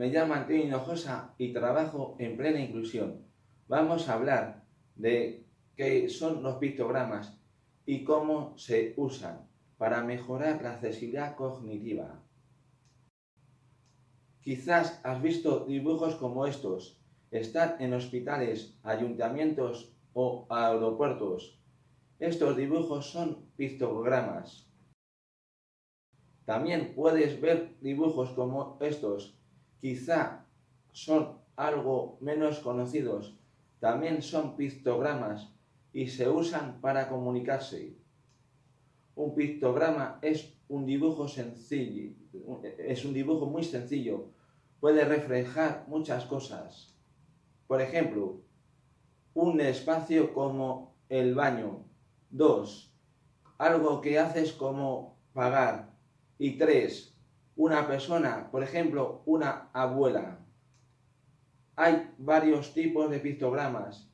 me llamo Antonio Hinojosa y trabajo en plena inclusión. Vamos a hablar de qué son los pictogramas y cómo se usan para mejorar la accesibilidad cognitiva. Quizás has visto dibujos como estos. Están en hospitales, ayuntamientos o aeropuertos. Estos dibujos son pictogramas. También puedes ver dibujos como estos. Quizá son algo menos conocidos. También son pictogramas y se usan para comunicarse. Un pictograma es un dibujo sencillo, es un dibujo muy sencillo. Puede reflejar muchas cosas. Por ejemplo, un espacio como el baño. Dos, algo que haces como pagar. Y tres, una persona, por ejemplo, una abuela. Hay varios tipos de pictogramas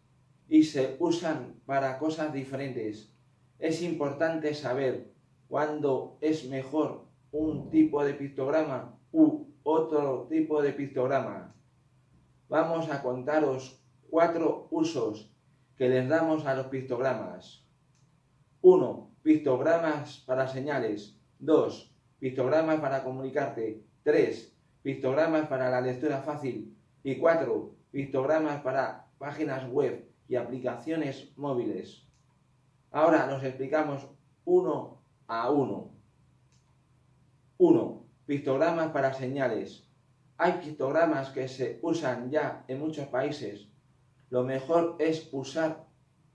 y se usan para cosas diferentes. Es importante saber cuándo es mejor un tipo de pictograma u otro tipo de pictograma. Vamos a contaros cuatro usos que les damos a los pictogramas. 1. Pictogramas para señales. 2 pictogramas para comunicarte, 3. Pictogramas para la lectura fácil y 4. Pictogramas para páginas web y aplicaciones móviles. Ahora nos explicamos uno a uno. 1. Pictogramas para señales. Hay pictogramas que se usan ya en muchos países. Lo mejor es usar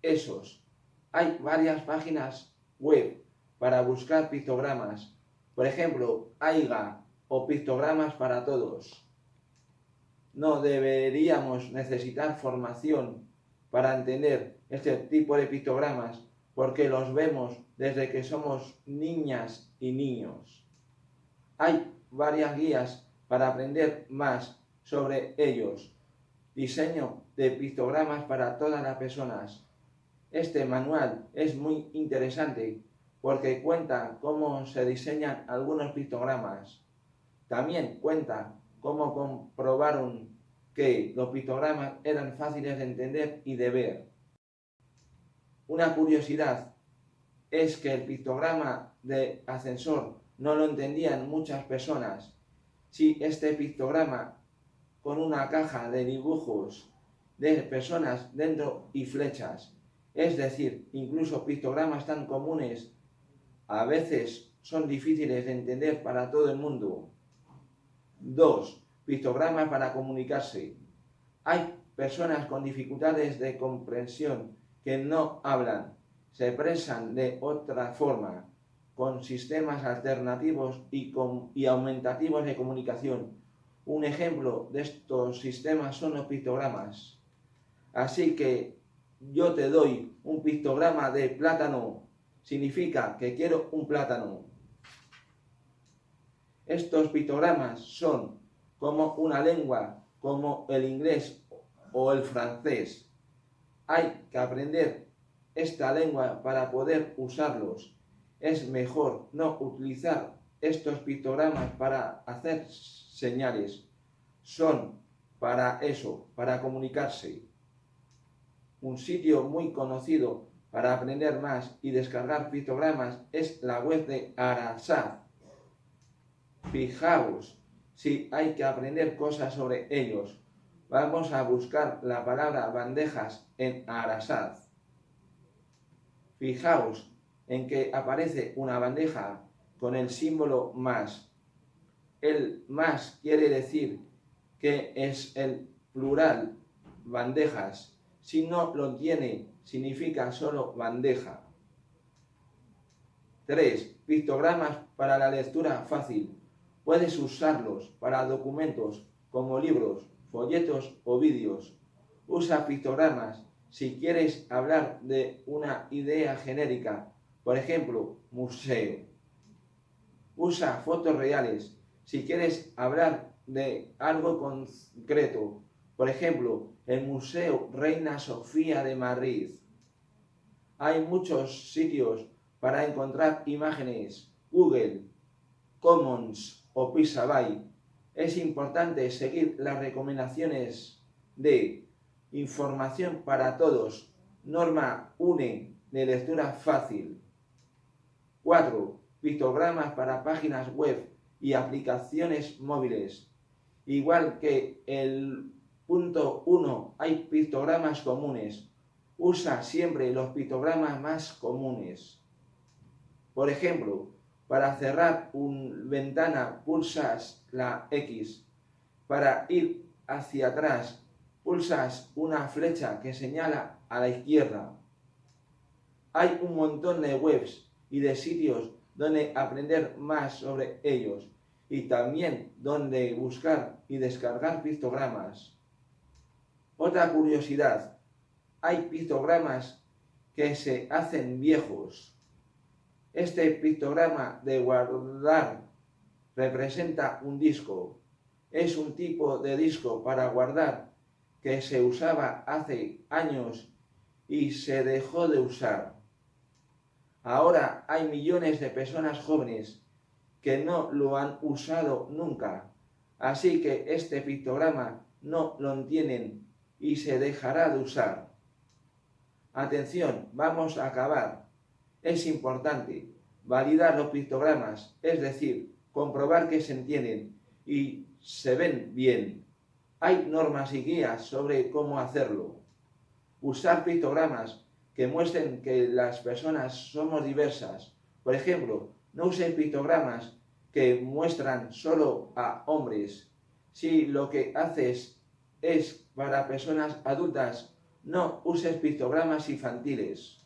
esos. Hay varias páginas web para buscar pictogramas por ejemplo, AIGA o pictogramas para todos. No deberíamos necesitar formación para entender este tipo de pictogramas porque los vemos desde que somos niñas y niños. Hay varias guías para aprender más sobre ellos. Diseño de pictogramas para todas las personas. Este manual es muy interesante porque cuenta cómo se diseñan algunos pictogramas. También cuenta cómo comprobaron que los pictogramas eran fáciles de entender y de ver. Una curiosidad es que el pictograma de ascensor no lo entendían muchas personas. Si este pictograma con una caja de dibujos de personas dentro y flechas, es decir, incluso pictogramas tan comunes a veces son difíciles de entender para todo el mundo. 2. Pictogramas para comunicarse. Hay personas con dificultades de comprensión que no hablan, se expresan de otra forma, con sistemas alternativos y, y aumentativos de comunicación. Un ejemplo de estos sistemas son los pictogramas. Así que yo te doy un pictograma de plátano significa que quiero un plátano. Estos pictogramas son como una lengua, como el inglés o el francés. Hay que aprender esta lengua para poder usarlos. Es mejor no utilizar estos pictogramas para hacer señales. Son para eso, para comunicarse. Un sitio muy conocido para aprender más y descargar pictogramas es la web de Arasat. Fijaos si hay que aprender cosas sobre ellos. Vamos a buscar la palabra bandejas en Arasat. Fijaos en que aparece una bandeja con el símbolo más. El más quiere decir que es el plural bandejas. Si no lo tiene significa solo bandeja. 3. Pictogramas para la lectura fácil. Puedes usarlos para documentos como libros, folletos o vídeos. Usa pictogramas si quieres hablar de una idea genérica, por ejemplo, museo. Usa fotos reales si quieres hablar de algo concreto, por ejemplo, el Museo Reina Sofía de Madrid. Hay muchos sitios para encontrar imágenes. Google, Commons o Pixabay. Es importante seguir las recomendaciones de información para todos, norma UNE de lectura fácil. 4. Pictogramas para páginas web y aplicaciones móviles. Igual que el punto 1 hay pictogramas comunes. Usa siempre los pictogramas más comunes. Por ejemplo, para cerrar una ventana pulsas la X. Para ir hacia atrás pulsas una flecha que señala a la izquierda. Hay un montón de webs y de sitios donde aprender más sobre ellos y también donde buscar y descargar pictogramas. Otra curiosidad, hay pictogramas que se hacen viejos. Este pictograma de guardar representa un disco. Es un tipo de disco para guardar que se usaba hace años y se dejó de usar. Ahora hay millones de personas jóvenes que no lo han usado nunca, así que este pictograma no lo entienden y se dejará de usar. Atención, vamos a acabar. Es importante validar los pictogramas, es decir, comprobar que se entienden y se ven bien. Hay normas y guías sobre cómo hacerlo. Usar pictogramas que muestren que las personas somos diversas. Por ejemplo, no usen pictogramas que muestran solo a hombres. Si lo que haces es para personas adultas, no uses pictogramas infantiles.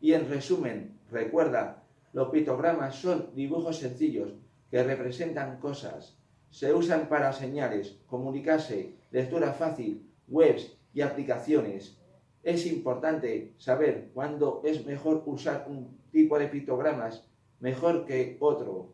Y en resumen, recuerda, los pictogramas son dibujos sencillos que representan cosas. Se usan para señales, comunicarse, lectura fácil, webs y aplicaciones. Es importante saber cuándo es mejor usar un tipo de pictogramas mejor que otro.